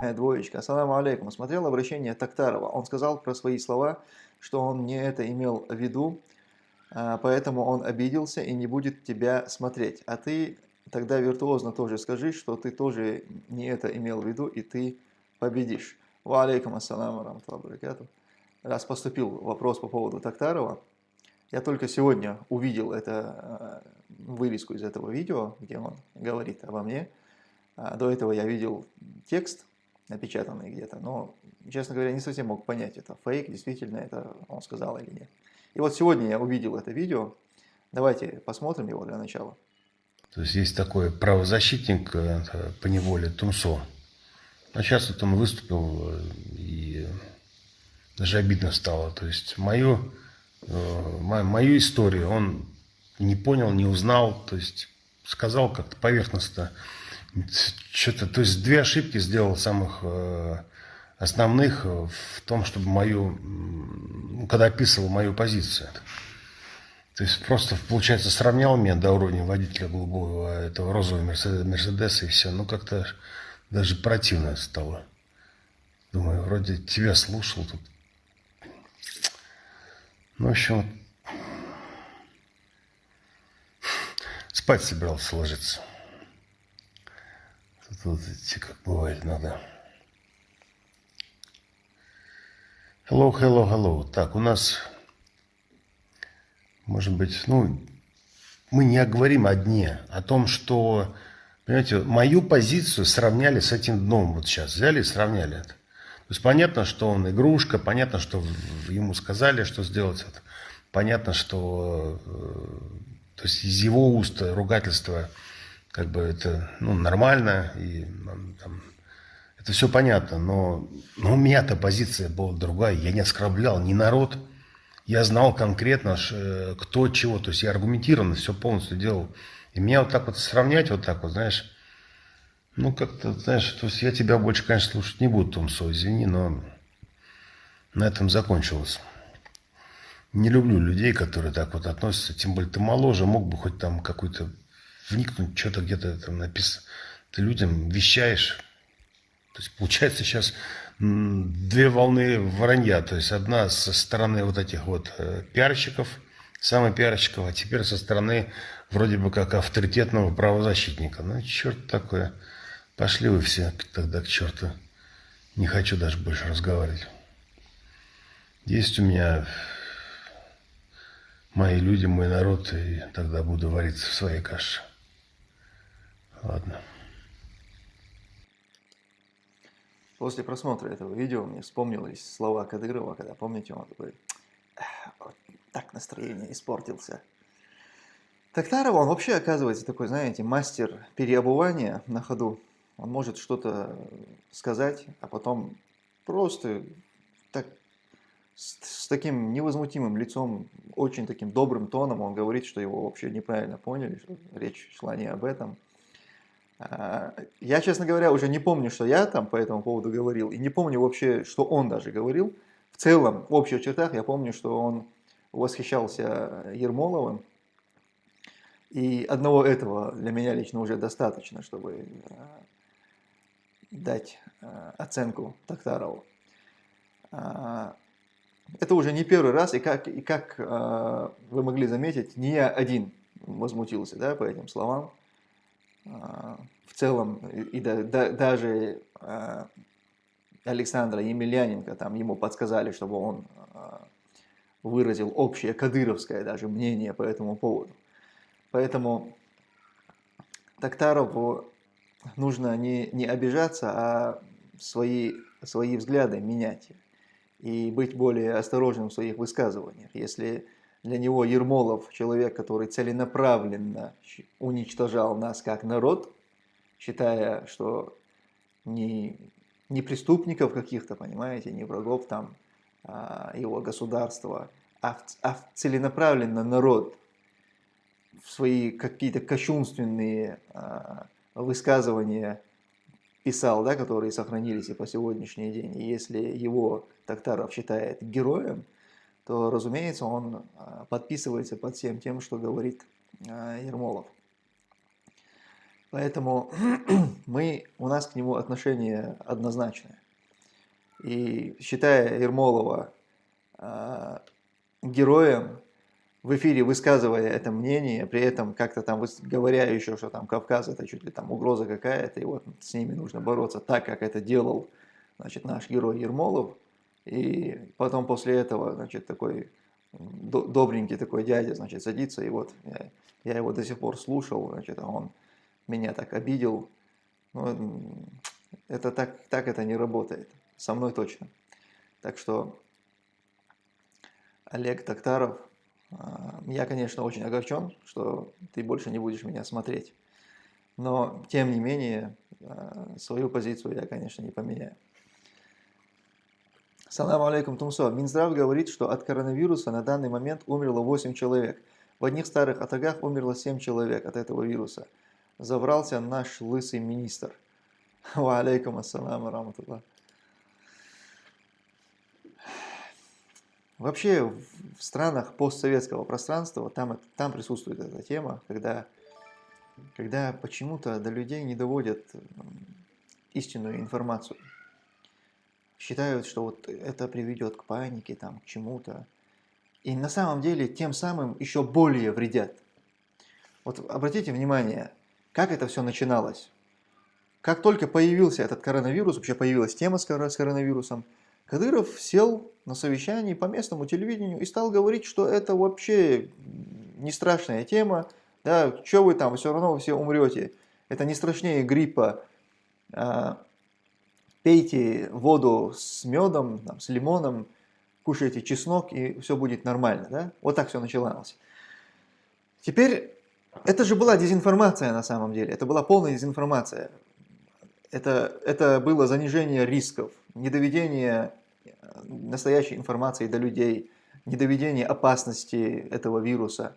э, двоечка. Ассаламу алейкум. Смотрел обращение Тактарова. Он сказал про свои слова, что он не это имел в виду, а, поэтому он обиделся и не будет тебя смотреть. А ты тогда виртуозно тоже скажи, что ты тоже не это имел в виду, и ты победишь. Ва алейкум ассаламу рамталлаху Раз поступил вопрос по поводу Тактарова, я только сегодня увидел это, э, вырезку из этого видео, где он говорит обо мне. А до этого я видел текст, напечатанный где-то, но, честно говоря, не совсем мог понять, это фейк, действительно это он сказал или нет. И вот сегодня я увидел это видео. Давайте посмотрим его для начала. То есть есть такой правозащитник э, по неволе Тумсо. А сейчас вот он выступил, э, и даже обидно стало. То есть мою, э, мою историю он не понял, не узнал. То есть сказал как-то поверхностно. Что-то, то есть две ошибки сделал самых основных в том, чтобы мою, когда описывал мою позицию. То есть просто, получается, сравнял меня до уровня водителя голубого этого розового Мерседеса и все. Ну, как-то даже противно стало. Думаю, вроде тебя слушал тут. Ну, в общем, спать собирался ложиться. Тут как бывает, надо. Hello, hello, hello. Так, у нас может быть, ну, мы не говорим о дне, о том, что, понимаете, мою позицию сравняли с этим дном вот сейчас, взяли и сравняли это. То есть понятно, что он игрушка, понятно, что ему сказали, что сделать это. Понятно, что э, то есть из его уст ругательство как бы это ну, нормально, и там, это все понятно, но, но у меня-то позиция была другая, я не оскорблял ни народ, я знал конкретно, э, кто чего, то есть я аргументированно все полностью делал. И меня вот так вот сравнять, вот так вот, знаешь, ну как-то, знаешь, то есть я тебя больше, конечно, слушать не буду, Томсо, извини, но на этом закончилось. Не люблю людей, которые так вот относятся, тем более ты моложе, мог бы хоть там какой-то вникнуть, что-то где-то там написано. Ты людям вещаешь. То есть получается сейчас две волны вранья. То есть одна со стороны вот этих вот э, пиарщиков, самых пиарщиков, а теперь со стороны вроде бы как авторитетного правозащитника. Ну, черт такое. Пошли вы все тогда к черту. Не хочу даже больше разговаривать. Есть у меня мои люди, мой народ, и тогда буду вариться в своей каше. Ладно. После просмотра этого видео мне вспомнились слова Кадырова, когда, помните, он такой, так настроение испортился. Тактаров, он вообще оказывается такой, знаете, мастер переобувания на ходу. Он может что-то сказать, а потом просто так, с, с таким невозмутимым лицом, очень таким добрым тоном он говорит, что его вообще неправильно поняли, что речь шла не об этом. А, я, честно говоря, уже не помню, что я там по этому поводу говорил, и не помню вообще, что он даже говорил. В целом, в общих чертах, я помню, что он восхищался Ермоловым, и одного этого для меня лично уже достаточно, чтобы а, дать а, оценку Токтарову. Это уже не первый раз, и как, и как вы могли заметить, не я один возмутился да, по этим словам. Целом, и да, да, даже а, Александра Емельяненко, там ему подсказали, чтобы он а, выразил общее кадыровское даже мнение по этому поводу. Поэтому Токтарову нужно не, не обижаться, а свои, свои взгляды менять и быть более осторожным в своих высказываниях. Если для него Ермолов человек, который целенаправленно уничтожал нас как народ, считая, что не, не преступников каких-то, понимаете, не врагов там а, его государства, а, а целенаправленно народ в свои какие-то кощунственные а, высказывания писал, да, которые сохранились и по сегодняшний день. И если его Токтаров считает героем, то, разумеется, он а, подписывается под всем тем, что говорит а, Ермолов. Поэтому мы, у нас к нему отношение однозначное. И считая Ермолова э, героем, в эфире высказывая это мнение, при этом как-то там говоря еще, что там Кавказ это чуть ли там угроза какая-то, и вот с ними нужно бороться так, как это делал значит, наш герой Ермолов. И потом после этого, значит, такой добренький такой дядя, значит, садится, и вот я, я его до сих пор слушал, значит, а он меня так обидел. Ну, это так, так это не работает. Со мной точно. Так что Олег Токтаров, а, я, конечно, очень огорчен, что ты больше не будешь меня смотреть. Но, тем не менее, а, свою позицию я, конечно, не поменяю. Салам алейкум, Тумсо. Минздрав говорит, что от коронавируса на данный момент умерло 8 человек. В одних старых атагах умерло 7 человек от этого вируса. Забрался наш лысый министр. Ва алейкум ассалам раматуллах. Вообще в странах постсоветского пространства там, там присутствует эта тема, когда, когда почему-то до людей не доводят истинную информацию считают, что вот это приведет к панике, там, к чему-то. И на самом деле тем самым еще более вредят. Вот обратите внимание, как это все начиналось. Как только появился этот коронавирус, вообще появилась тема с коронавирусом, Кадыров сел на совещании по местному телевидению и стал говорить, что это вообще не страшная тема, да, что вы там, все равно все умрете. Это не страшнее гриппа. А, пейте воду с медом, там, с лимоном, кушайте чеснок, и все будет нормально. Да? Вот так все начиналось. Теперь, это же была дезинформация на самом деле, это была полная дезинформация. Это, это было занижение рисков, недоведение э, настоящей информации до людей, недоведение опасности этого вируса.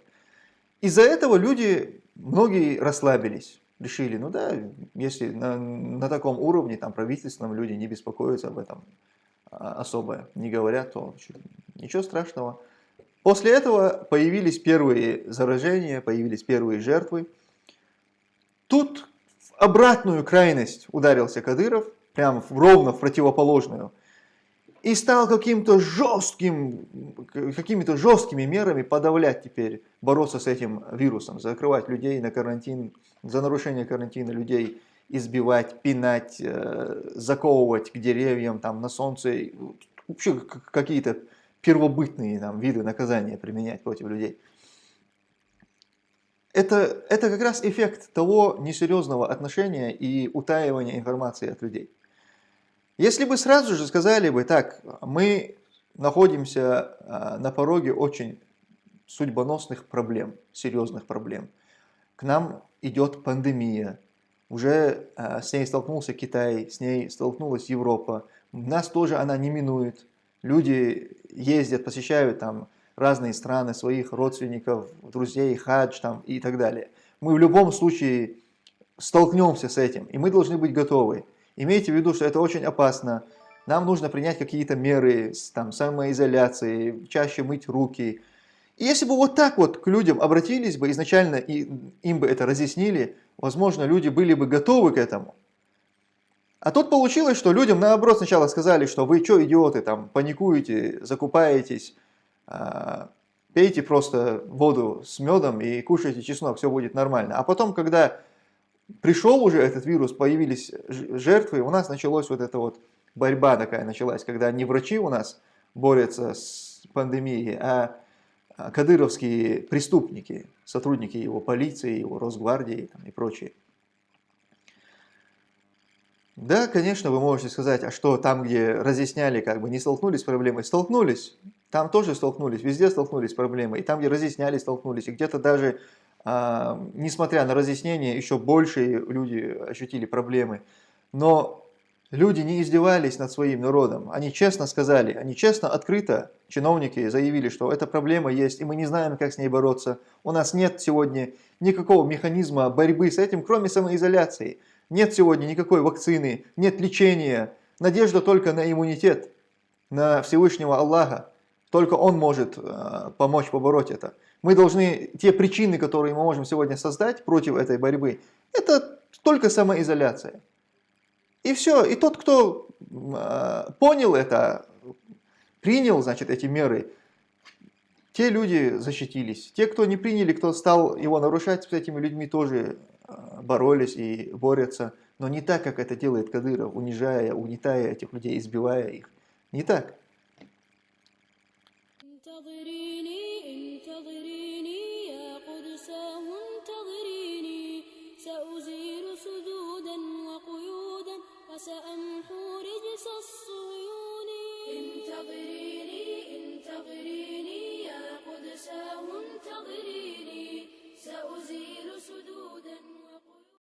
Из-за этого люди, многие расслабились решили, ну да, если на, на таком уровне, там, правительственном люди не беспокоятся об этом а, особо, не говорят, то ничего страшного. После этого появились первые заражения, появились первые жертвы. Тут в обратную крайность ударился Кадыров, прямо ровно в противоположную – и стал каким-то жестким, какими-то жесткими мерами подавлять теперь, бороться с этим вирусом, закрывать людей на карантин, за нарушение карантина людей избивать, пинать, э, заковывать к деревьям, там, на солнце, вообще какие-то первобытные там, виды наказания применять против людей. Это, это как раз эффект того несерьезного отношения и утаивания информации от людей. Если бы сразу же сказали бы, так, мы находимся а, на пороге очень судьбоносных проблем, серьезных проблем. К нам идет пандемия, уже а, с ней столкнулся Китай, с ней столкнулась Европа, нас тоже она не минует. Люди ездят, посещают там разные страны, своих родственников, друзей, хадж там и так далее. Мы в любом случае столкнемся с этим, и мы должны быть готовы. Имейте в виду, что это очень опасно. Нам нужно принять какие-то меры, там, самоизоляции, чаще мыть руки. И если бы вот так вот к людям обратились бы изначально и им бы это разъяснили, возможно, люди были бы готовы к этому. А тут получилось, что людям наоборот сначала сказали, что вы что, идиоты, там, паникуете, закупаетесь, а, пейте просто воду с медом и кушайте чеснок, все будет нормально. А потом, когда пришел уже этот вирус, появились жертвы, у нас началась вот эта вот борьба такая началась, когда не врачи у нас борются с пандемией, а, а кадыровские преступники, сотрудники его полиции, его Росгвардии там, и прочие. Да, конечно, вы можете сказать, а что там, где разъясняли, как бы не столкнулись с проблемой? Столкнулись. Там тоже столкнулись, везде столкнулись с проблемой. И там, где разъясняли, столкнулись. И где-то даже а, несмотря на разъяснения, еще больше люди ощутили проблемы. Но люди не издевались над своим народом. Они честно сказали, они честно, открыто, чиновники заявили, что эта проблема есть, и мы не знаем, как с ней бороться. У нас нет сегодня никакого механизма борьбы с этим, кроме самоизоляции. Нет сегодня никакой вакцины, нет лечения. Надежда только на иммунитет, на Всевышнего Аллаха. Только Он может э, помочь побороть это. Мы должны, те причины, которые мы можем сегодня создать против этой борьбы, это только самоизоляция. И все. И тот, кто э, понял это, принял, значит, эти меры, те люди защитились. Те, кто не приняли, кто стал его нарушать с этими людьми, тоже боролись и борются, но не так, как это делает Кадыров, унижая, угнетая этих людей, избивая их. Не так.